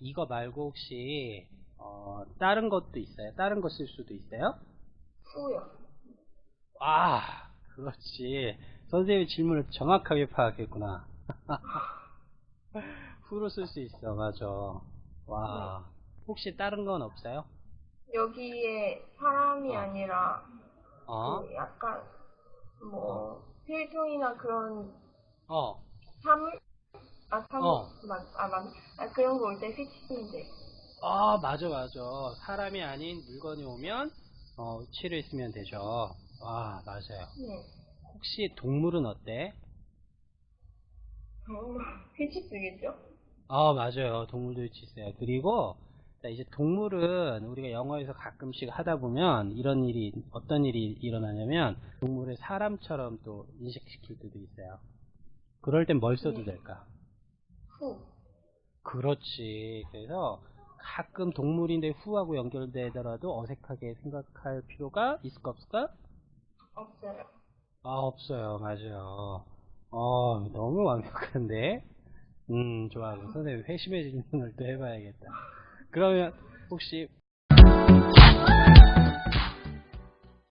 이거 말고 혹시 어, 다른 것도 있어요? 다른 거쓸 수도 있어요? 후요. 아, 그렇지. 선생님의 질문을 정확하게 파악했구나. 후로 쓸 수 있어, 맞아. 와. 혹시 다른 건 없어요? 여기에 사람이 어. 아니라 어? 그 약간 뭐 필통이나 그런 어. 사물? 아 사물 어. 맞, 아, 맞, 아 그런 거 올때 휘치면 돼. 아, 맞아, 맞아. 사람이 아닌 물건이 오면, 어, 쓰면 되죠. 와, 맞아요. 네. 혹시 동물은 어때? 어, 휘치 쓰겠죠? 아, 맞아요. 동물도 있어요. 그리고, 자, 이제 동물은 우리가 영어에서 가끔씩 하다 보면 이런 일이, 어떤 일이 일어나냐면, 동물을 사람처럼 또 인식시킬 때도 있어요. 그럴 땐 뭘 써도 네. 될까? 후. 그렇지. 그래서 가끔 동물인데 후하고 연결되더라도 어색하게 생각할 필요가 있을까 없을까? 없어요. 아, 없어요. 맞아요. 어, 너무 완벽한데? 음, 좋아. 그럼 선생님 회심의 질문을 또 해봐야겠다. 그러면 혹시